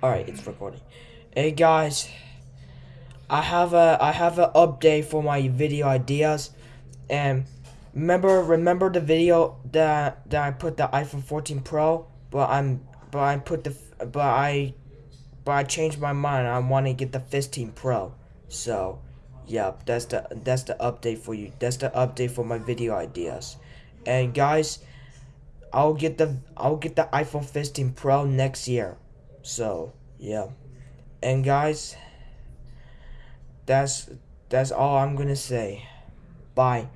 Alright, it's recording. Hey guys, I have a I have an update for my video ideas, and remember remember the video that that I put the iPhone 14 Pro, but I'm but I put the but I but I changed my mind. I want to get the 15 Pro. So, yep, that's the that's the update for you. That's the update for my video ideas. And guys, I'll get the I'll get the iPhone 15 Pro next year. So, yeah. And guys, that's that's all I'm going to say. Bye.